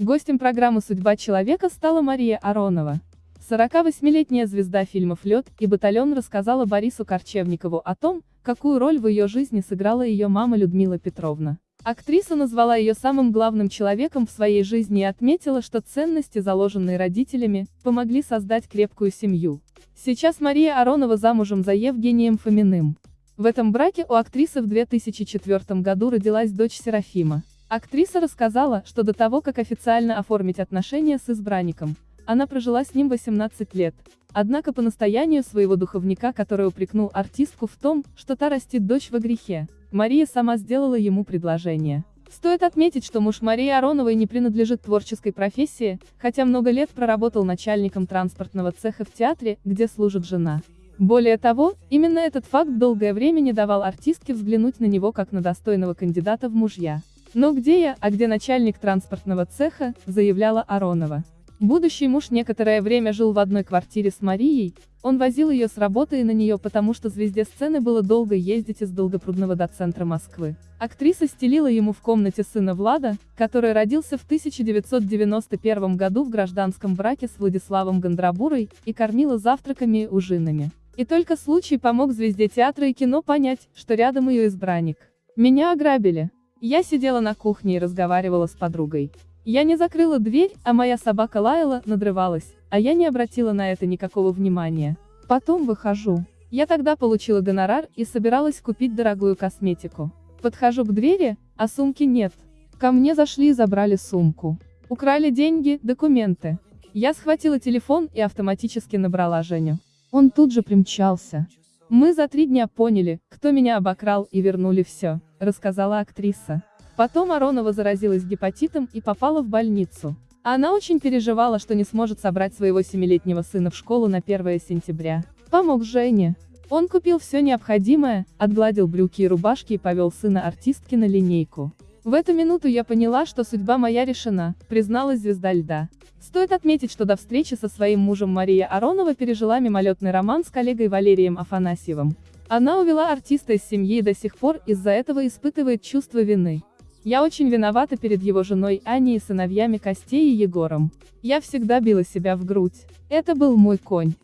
Гостем программы «Судьба человека» стала Мария Аронова. 48-летняя звезда фильмов «Лед» и «Батальон» рассказала Борису Корчевникову о том, какую роль в ее жизни сыграла ее мама Людмила Петровна. Актриса назвала ее самым главным человеком в своей жизни и отметила, что ценности, заложенные родителями, помогли создать крепкую семью. Сейчас Мария Аронова замужем за Евгением Фоминым. В этом браке у актрисы в 2004 году родилась дочь Серафима. Актриса рассказала, что до того, как официально оформить отношения с избранником, она прожила с ним 18 лет. Однако по настоянию своего духовника, который упрекнул артистку в том, что та растит дочь во грехе, Мария сама сделала ему предложение. Стоит отметить, что муж Марии Ароновой не принадлежит творческой профессии, хотя много лет проработал начальником транспортного цеха в театре, где служит жена. Более того, именно этот факт долгое время не давал артистке взглянуть на него как на достойного кандидата в мужья. «Но где я, а где начальник транспортного цеха», заявляла Аронова. Будущий муж некоторое время жил в одной квартире с Марией, он возил ее с работы и на нее потому что звезде сцены было долго ездить из Долгопрудного до центра Москвы. Актриса стелила ему в комнате сына Влада, который родился в 1991 году в гражданском браке с Владиславом Гондрабурой, и кормила завтраками и ужинами. И только случай помог звезде театра и кино понять, что рядом ее избранник. Меня ограбили. Я сидела на кухне и разговаривала с подругой. Я не закрыла дверь, а моя собака лаяла, надрывалась, а я не обратила на это никакого внимания. Потом выхожу. Я тогда получила гонорар и собиралась купить дорогую косметику. Подхожу к двери, а сумки нет. Ко мне зашли и забрали сумку. Украли деньги, документы. Я схватила телефон и автоматически набрала Женю. Он тут же примчался. Мы за три дня поняли, кто меня обокрал и вернули все, рассказала актриса. Потом Аронова заразилась гепатитом и попала в больницу. Она очень переживала, что не сможет собрать своего семилетнего сына в школу на 1 сентября. Помог Жене. Он купил все необходимое, отгладил брюки и рубашки и повел сына артистки на линейку. В эту минуту я поняла, что судьба моя решена, призналась звезда льда. Стоит отметить, что до встречи со своим мужем Мария Аронова пережила мимолетный роман с коллегой Валерием Афанасьевым. Она увела артиста из семьи и до сих пор из-за этого испытывает чувство вины. Я очень виновата перед его женой Аней и сыновьями Костей и Егором. Я всегда била себя в грудь. Это был мой конь.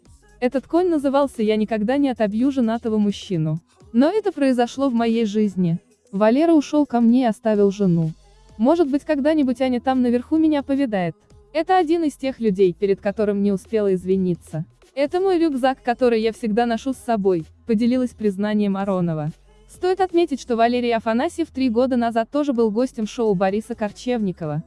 Этот конь назывался «Я никогда не отобью женатого мужчину». Но это произошло в моей жизни. Валера ушел ко мне и оставил жену. Может быть когда-нибудь Аня там наверху меня повидает. Это один из тех людей, перед которым не успела извиниться. Это мой рюкзак, который я всегда ношу с собой, поделилась признанием Аронова. Стоит отметить, что Валерий Афанасьев три года назад тоже был гостем шоу Бориса Корчевникова.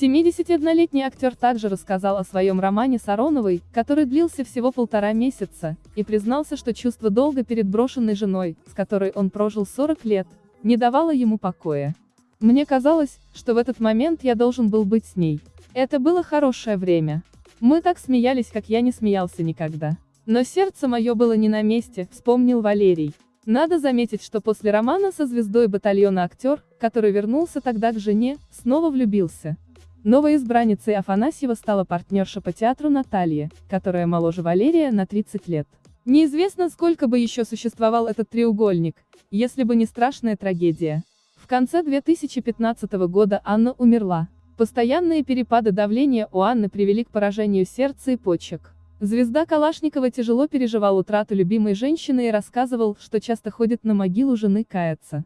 71-летний актер также рассказал о своем романе с Ароновой, который длился всего полтора месяца, и признался, что чувство долга перед брошенной женой, с которой он прожил 40 лет, не давало ему покоя. Мне казалось, что в этот момент я должен был быть с ней. Это было хорошее время. Мы так смеялись, как я не смеялся никогда. Но сердце мое было не на месте, вспомнил Валерий. Надо заметить, что после романа со звездой батальона актер, который вернулся тогда к жене, снова влюбился. Новой избранницей Афанасьева стала партнерша по театру Наталья, которая моложе Валерия на 30 лет. Неизвестно, сколько бы еще существовал этот треугольник, если бы не страшная трагедия. В конце 2015 года Анна умерла. Постоянные перепады давления у Анны привели к поражению сердца и почек. Звезда Калашникова тяжело переживал утрату любимой женщины и рассказывал, что часто ходит на могилу жены каяться.